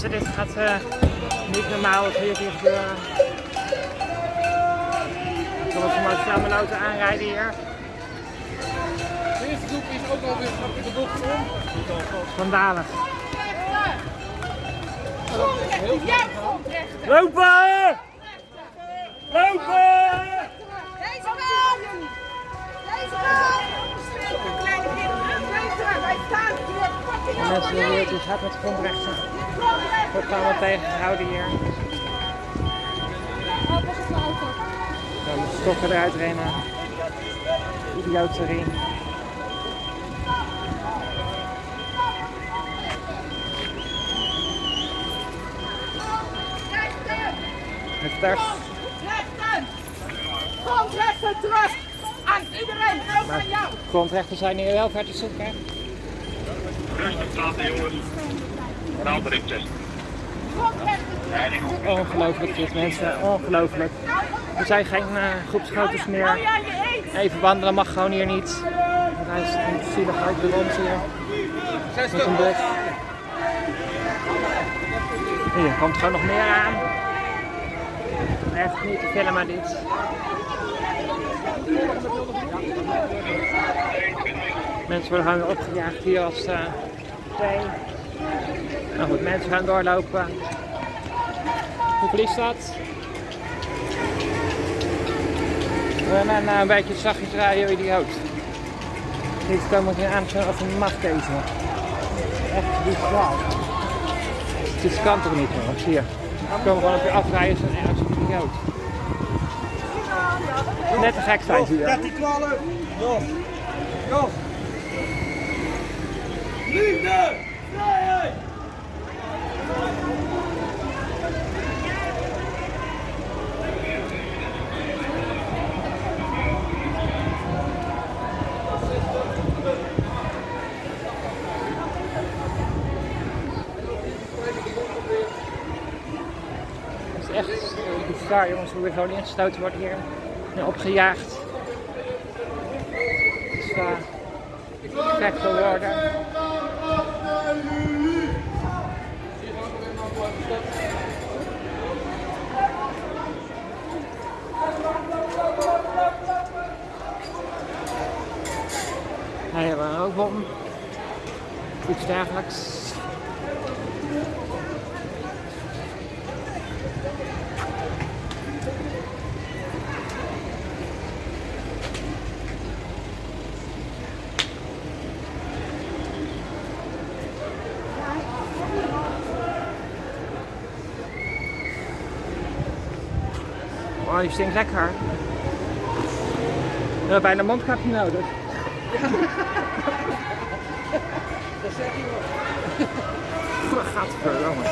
mensen, dit gaat uh, niet normaal wat hier, gebeuren. Ik zal even maar snel mijn auto aanrijden hier. De eerste groep is ook alweer in de bocht om. Schandalig. Jij komt recht. Lopen! Lopen! Deze kant! Deze kant! Kleine kinderen, wij staan hier. Mensen die gaat met grondrechten. Wordt allemaal tegengehouden hier. Dan de stokken eruit rennen. Idioterie. Het daar. Rechten! Grondrechten terug! Aan iedereen, ook aan jou! Grondrechten zijn hier wel ver te zoeken. Rustig praten jongens. Raad erin test. Grondrechten terug! Ongelooflijk dit mensen, ongelooflijk. Er zijn geen uh, groepsfoto's meer. Even wandelen mag gewoon hier niet. Hij is een zielig uit de rond hier. Met een bus. Hier komt gewoon nog meer aan. Echt niet te filmen dit. Mensen worden gewoon weer opgejaagd hier als uh, twee. Nou goed, mensen gaan doorlopen. Hoeveel is dat? We gaan uh, een beetje zachtjes rijden, idioot. Dit komen geen aan als een machtkezel. Echt bizar. Dit kan toch niet jongens, hier. We komen gewoon op je afrijden zo'n als een idioot. Net te gek zijn ze hier. 13, 12. Jos. Jos. Liefde. Vrijheid. Het is echt bizar jongens hoe we gewoon ingestoten worden hier. En opgejaagd. Is uh, gek te worden. Hij hebben een rookbom. Iets dergelijks. Die stinkt lekker. We hebben bijna mondkapje nodig. Dat zeg je wel. Gadverdamme.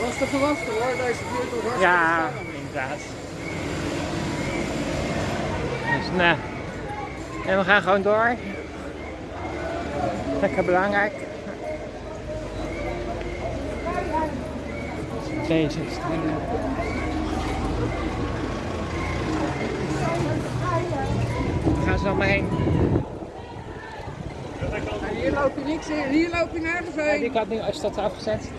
Was te verwachten hoor, deze buurt wordt hartstikke Ja, inderdaad. Dus nee. En we gaan gewoon door. Lekker belangrijk. bezig. We gaan ze dan maar heen. Hier loop je niks in, hier loop je nergens heen. ik had nu, als dat afgezet.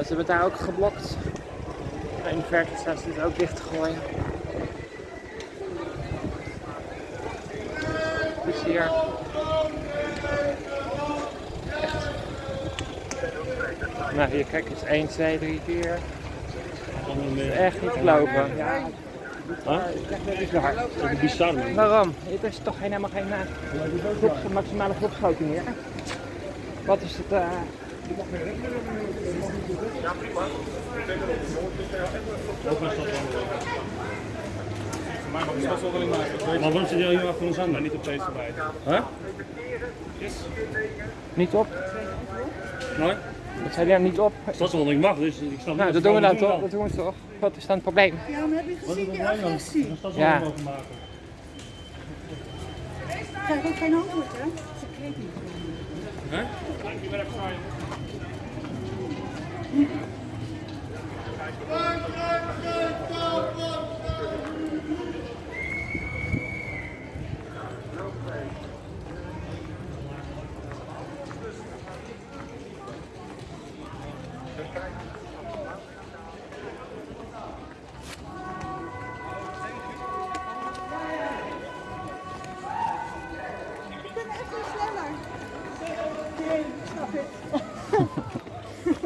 Ze hebben daar ook geblokt. En de ze is ook dicht te gooien. Dus hier. Nou, hier kijk eens. 1, 2, 3, 4. Echt niet te geloven. Ja, dat is waar. Waarom? Het is toch geen- helemaal geen uh, groeps, maximale groepsgrootte meer. Wat is het? eh, Maar waarom zit jij hier achter ons aan? Maar niet op deze erbij. Huh? niet op? Nee? Dat zei hij niet op. Dat is wel ik mag, dus ik snap Nou, dat doen we dan toch? Dat doen we toch? Wat is dan het probleem? Ja, maar heb je gezien die agressie? Dat staat Ja. wel mogen maken. Krijg ook geen antwoord, hè? Ze kreeg niet. Hè? We kunnen echt niet sneller. Nee, snap ik.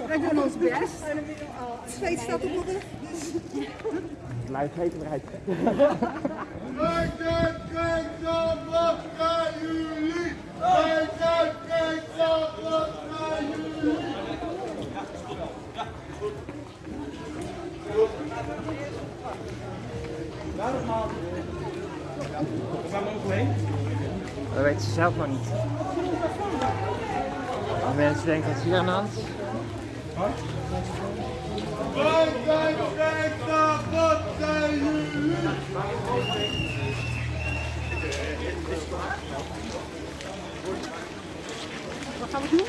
Wij doen ons best. Het staat op de rug. Dus Het luidt weten eruit. Dat weten ze zelf nog niet. De mensen denken wat is hier aan de hand? wat gaan we doen?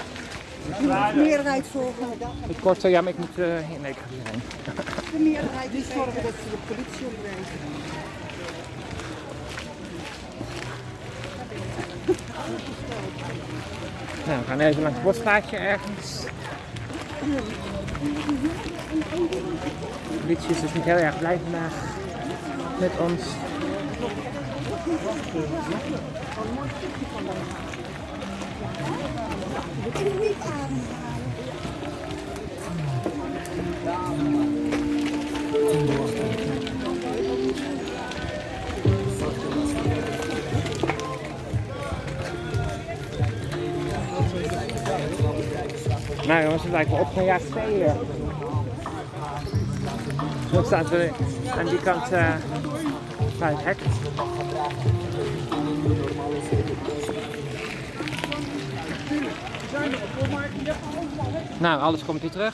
De meerderheid volgen. Het kort ja, maar ik moet uh, nee, ik ga hierheen. De meerderheid die zorgen dat ze de politie opbrengen. Nou, we gaan even langs het bosstraatje ergens. De politie is dus niet heel erg blij vandaag met ons. Niet ademhalen. Nou jongens, het lijkt wel opgejaagd hier. Zo staat er aan die kant eh bij het hek. Nou, alles komt hier terug.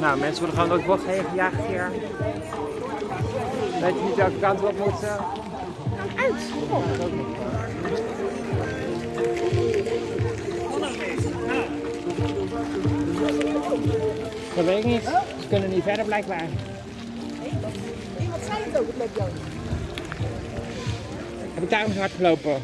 Nou, mensen worden gewoon door het bos heen gejaagd hier. Weet je niet welke kant we op moeten? Dat weet ik niet. Ze kunnen niet verder blijkbaar. Iemand zei het ook, het loopt jou. Heb ik daarom zo hard gelopen?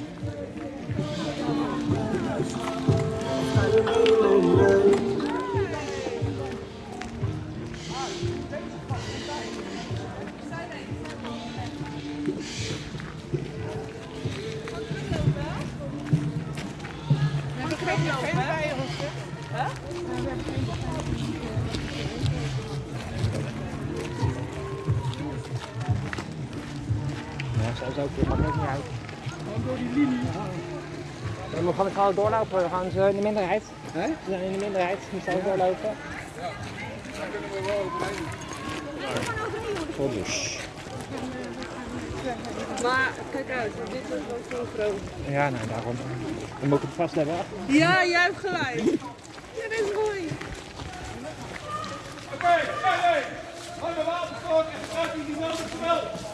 Ja, we gewoon doorlopen, we gaan ze in de minderheid. Ze zijn in de minderheid, we moeten ook doorlopen. Folders. Maar kijk uit, dit is wel zo groot. Ja, nou daarom. Dan moet ik het vast hebben. Ja, jij hebt gelijk. Dit is mooi.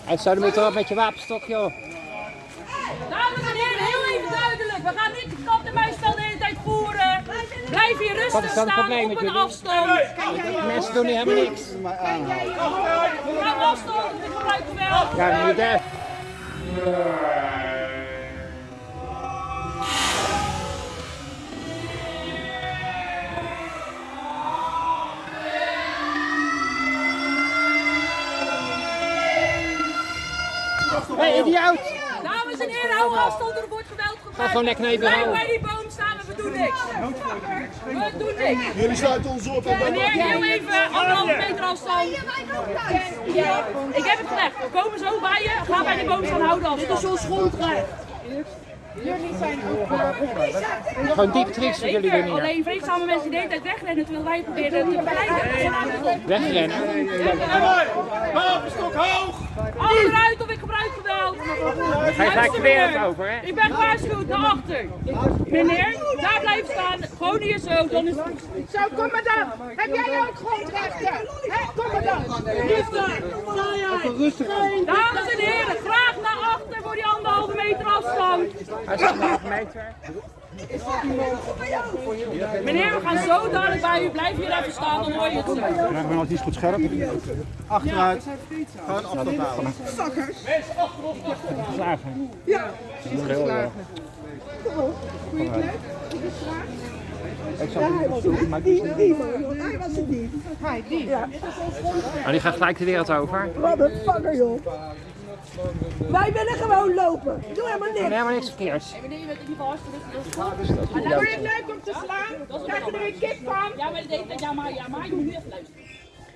Uitzouden moet erop met je wapenstok, joh. Blijf hier Wat rustig is dan het staan probleem op met een jullie? afstand. Mensen doen niet helemaal niks. Hou afstand, ik gebruik geweld. Ja, niet hè. Hé, hey, idioot! Dames en heren, hou afstand, er wordt geweld gebruikt. Ga gewoon lekker naar je Blijf bureau. bij die boom staan en we doen niks. We doen niks. Jullie sluiten ons op en Meneer, heel even anderhalve meter afstand. Ja, ik heb het gelegd. We komen zo bij je. Ga bij die boom staan houden afstand. Dit is ons grondrecht. Gewoon diep triks voor jullie doen hier. Alleen vreedzame mensen die de hele tijd wegrennen terwijl wij proberen te begeleiden. Wegrennen. Wapenstok hoog! Achteruit of ik gebruik geweld. Ga je gelijk de wereld over, hè? Ik ben gewaarschuwd naar achter. Meneer, daar blijven staan. Gewoon hier zo. Dan is het. Zo, kom maar dan. Heb jij ook grondrechten? Hè, kom maar dan. Dames en heren, graag naar achter voor die anderhalve meter afstand. Anderhalve meter. Meneer, we gaan zo dadelijk bij u. Blijf hier even staan, dan hoor je het zo. Ik ben altijd iets goed scherp. Achteruit. Gewoon afstand houden. Geslagen. Ja, Heel, eh, ja hij was het. Die, die man, joh. Hij was het niet. Hij, die. Ja. Maar die gaat gelijk de wereld over. Wat een fucker, joh. Wij willen gewoon lopen. Doe helemaal niks. Helemaal niks verkeers. Meneer, je bent in ieder geval hartstikke goed. Vond je het leuk om te slaan? Krijg je er een kip van? Ja, maar, de- ja, maar, ja, maar je moet nu even luisteren.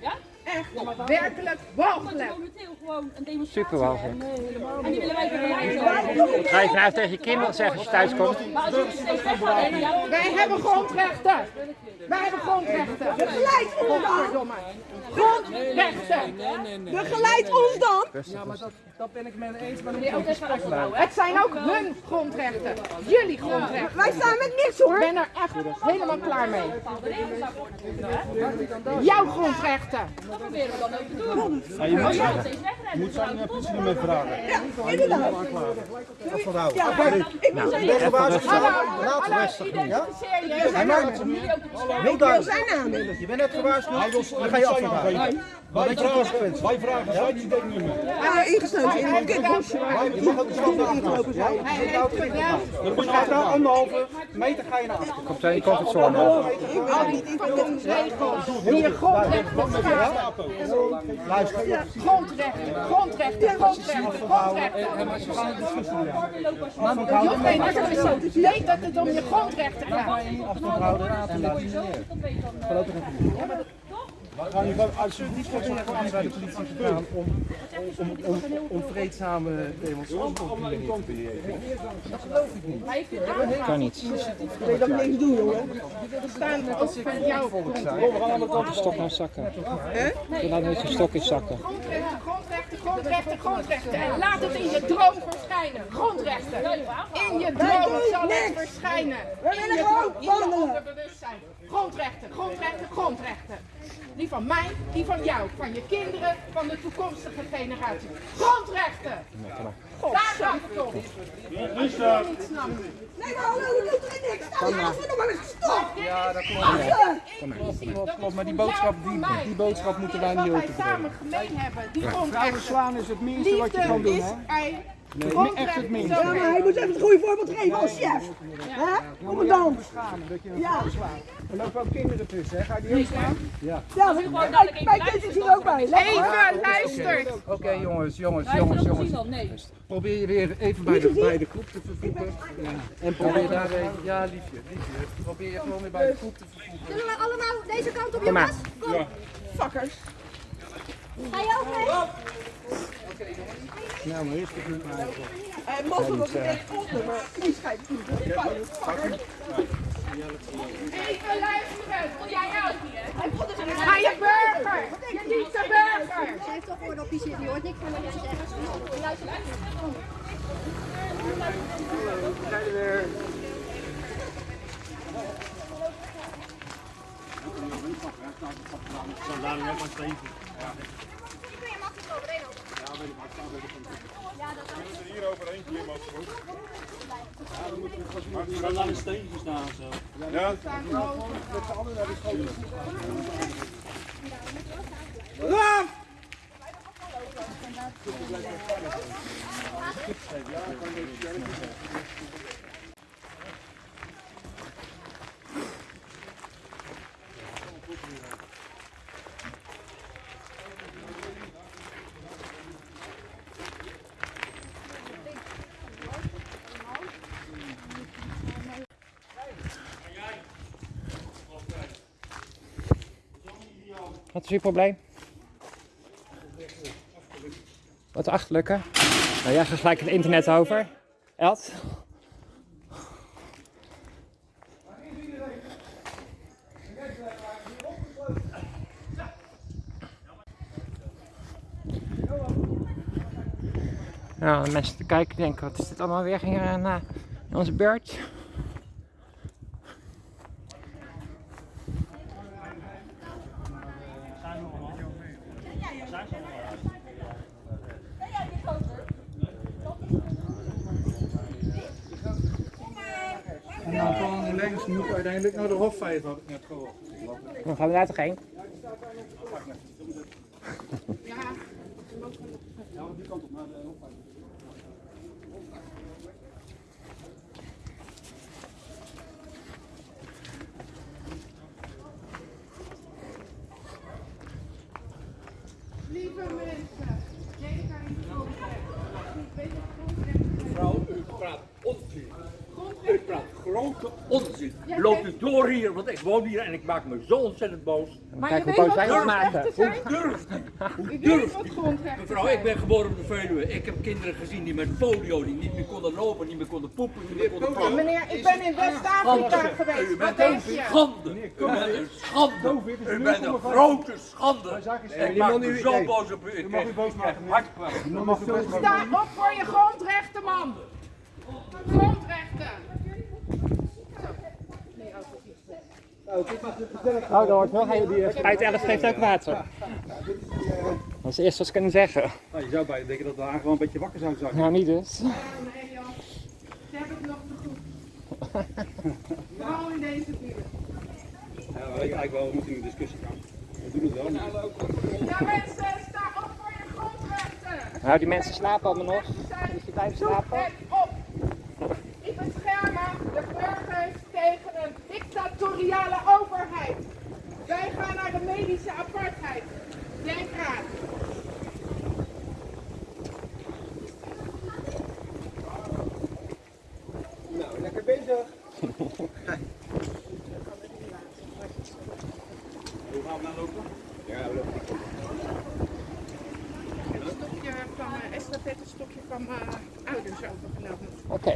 Ja? Echt, werkelijk Dat walgelijk. Super walgelijk. En die willen wij begeleiden. Ga je vanuit tegen je kinderen zeggen als je thuis komt? Maar ja, Wij hebben grondrechten. Wij hebben grondrechten. Begeleid ons dan. Grondrechten. Begeleid ons dan. meneer ook even afstand houden. hè? Het zijn ook hun grondrechten. Jullie grondrechten. Wij staan met niks Ik hoor. ben er echt helemaal klaar mee. Jouw grondrechten. Dat proberen we dan ook te doen. Je moet steeds wegrennen. Moet zijn uh, politie mee vragen. Inderdaad. Afstand houden. Ja, ik moet Ik ben gewaarschuwd. Doen, ja? identificeer je. Hij maakt het heel duidelijk. zijn naam in. Je bent net gewaarschuwd. Dan ga je afstand is de consequentie? Wij vragen zijn identiteitsnummer. Ja, ingesloten in een kutbosje. Je mag ook de stand afgelopen zijn. Dan moet je nou anderhalve meter ga je naar achter. Komt in je comfortzone. Al die fucking regels die je grondrechten beschermen. Luister. Grondrechten, grondrechten, grondrechten, grondrechten. Je hoeft geen advies. Weet dat het om je grondrechten gaat. Afstand houden gewoon alsjeblieft gewoon bij de politie gegaan om, om, om, om vreedzame demonstranten te beheren? Dat geloof ik niet. Kan niet. Ik dat niks doen, jongen. Staan als ik van jou Volk zijn. Stok naar zakken. Je laat niet je stok in zakken. Grondrechten, grondrechten, grondrechten. En laat het in je droom verschijnen. Grondrechten. In je droom zal het verschijnen. We willen je gewoon je wandelen. Grondrechten, grondrechten, grondrechten. Die van mij, die van jou, van je kinderen, van de toekomstige generatie. Grondrechten. Daar gaat het om. Nee, maar hallo, je doet er niks. Je af en nog maar eens gestopt. Ja, dat klopt. Klopt, klopt, maar die boodschap, die, die boodschap moeten wij niet is wat wij overbrengen. samen gemeen hebben. Die Vrouwen grondrechten. slaan is het minste wat je kan Liefde doen, is hè? Nee, echt het minste. Ja, maar hij moet even het goede voorbeeld geven als chef. Hè? Commandant. Ja. Er lopen ook kinderen tussen, hè? Ga je die ook slaan? Ja. Ja, mijn, mijn kind is hier ook bij. Even luistert. Oké jongens, jongens, jongens, jongens. Probeer je weer even bij de, bij de groep te vervoegen. En probeer daar even, ja liefje, liefje. Probeer je gewoon weer bij de groep te vervoegen. Zullen we allemaal deze kant op, jongens? Kom. Fuckers. Ga je ook mee? Ja, maar eerst het niet maken. Hij mocht wel ook meteen onder, maar knie schijnt niet. Even luisteren, wil jij nou hier? Hij vond het een burger! Niet burger! Ze heeft toch gehoord op die zit, die hoort niks van wat je zegt. We zijn er weer. Zo maar steven. Ik ben je makkelijk overheen ja, dat is Hier overheen, mag het goed. Dan laat een steentje staan zo. Ja? Probleem? Wat achterlijke? Nou, jij gaat gelijk het internet over. Eld? Nou, mensen te kijken denken, wat is dit allemaal weer hier aan eh, in onze beurt? Uiteindelijk naar de Hofvijver, had ik net gehoord. Dan gaan we daar toch heen? Lieve mensen, denk aan die grondrechten. Weet je, grondrechten. Mevrouw, u praat onzin. U Grondrechten. praat grote onzin. Loopt u door hier, want ik woon hier en ik maak me zo ontzettend boos. Kijk hoe weet boos wat maken. grondrechten zijn? Durft u? Hoe durft u? grondrechten Mevrouw, ik ben geboren op de Veluwe. Ik heb kinderen gezien die met polio, die niet meer konden lopen, niet meer konden poepen, niet meer konden praten. Meneer, ik ben in West-Afrika geweest. U Wat bent denk een je? schande. U bent een schande. U bent een grote schande. Ik maak me zo boos op u. Ik krijg ik krijg hartklachten. Sta op voor je grondrechten, man. Grondrechten. Oh, dat hoort wel. Hij, uit 11 geeft ook water. Dat is het eerste wat ze kunnen zeggen. Nou, je zou bijna denken dat we haar gewoon een beetje wakker zouden zijn. Nou, niet dus. Nee, joh. Ze hebben het nog te goed. Vooral in deze buurt. Ja, we weten eigenlijk wel, we moeten in de discussie gaan. We doen het wel. maar- Ja, mensen, sta op voor je grondrechten. Nou, die mensen slapen allemaal nog. Dus je blijft Zoek slapen. het op. Die beschermen de burgers tegen dictatoriale overheid. Wij gaan naar de medische apartheid. Denk aan. Nou, lekker bezig. Hoe gaan we nou lopen? Ja, we lopen. Een stokje van, uh, estafette stokje van mijn ouders overgenomen. Oké.